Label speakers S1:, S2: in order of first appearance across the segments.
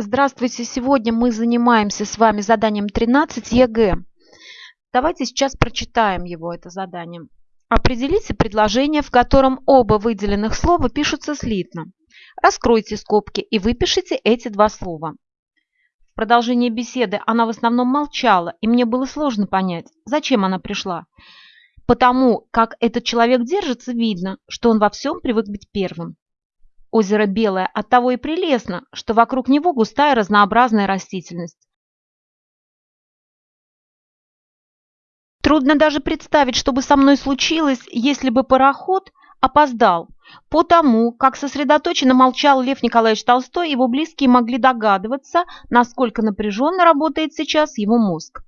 S1: Здравствуйте! Сегодня мы занимаемся с вами заданием 13 ЕГЭ. Давайте сейчас прочитаем его, это задание. Определите предложение, в котором оба выделенных слова пишутся слитно. Раскройте скобки и выпишите эти два слова. В продолжении беседы она в основном молчала, и мне было сложно понять, зачем она пришла. Потому как этот человек держится, видно, что он во всем привык быть первым. Озеро белое, оттого и прелестно, что вокруг него густая разнообразная растительность. Трудно даже представить, что бы со мной случилось, если бы пароход опоздал. Потому, как сосредоточенно молчал Лев Николаевич Толстой, его близкие могли догадываться, насколько напряженно работает сейчас его мозг.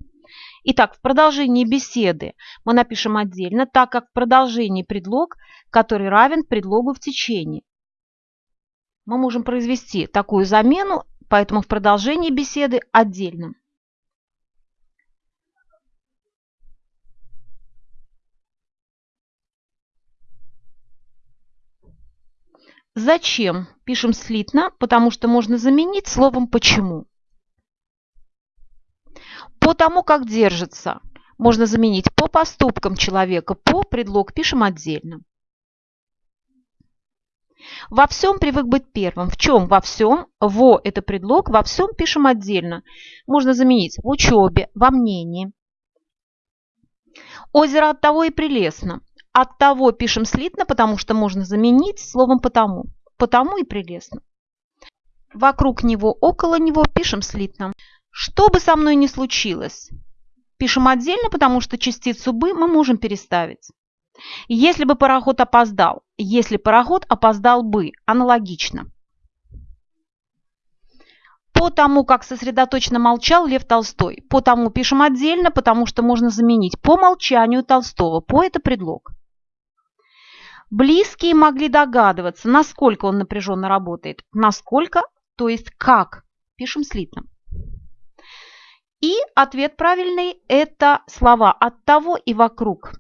S1: Итак, в продолжении беседы мы напишем отдельно, так как в продолжении предлог, который равен предлогу в течение мы можем произвести такую замену, поэтому в продолжении беседы отдельно. Зачем? Пишем слитно, потому что можно заменить словом «почему». По тому, как держится, можно заменить по поступкам человека, по предлог пишем отдельно. Во всем привык быть первым. В чем? Во всем. Во – это предлог. Во всем пишем отдельно. Можно заменить в учебе, во мнении. Озеро от того и прелестно. От того пишем слитно, потому что можно заменить словом потому. Потому и прелестно. Вокруг него, около него пишем слитно. Что бы со мной ни случилось, пишем отдельно, потому что частицу «бы» мы можем переставить. Если бы пароход опоздал, если пароход опоздал бы, аналогично. По тому, как сосредоточенно молчал Лев Толстой. По тому пишем отдельно, потому что можно заменить по молчанию Толстого. По это предлог. Близкие могли догадываться, насколько он напряженно работает. Насколько, то есть как. Пишем слитно. И ответ правильный – это слова «от того» и «вокруг»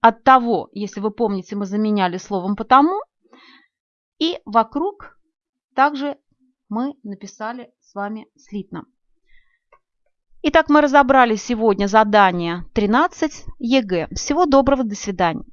S1: от того, если вы помните, мы заменяли словом «потому», и вокруг также мы написали с вами слитно. Итак, мы разобрали сегодня задание 13 ЕГЭ. Всего доброго, до свидания.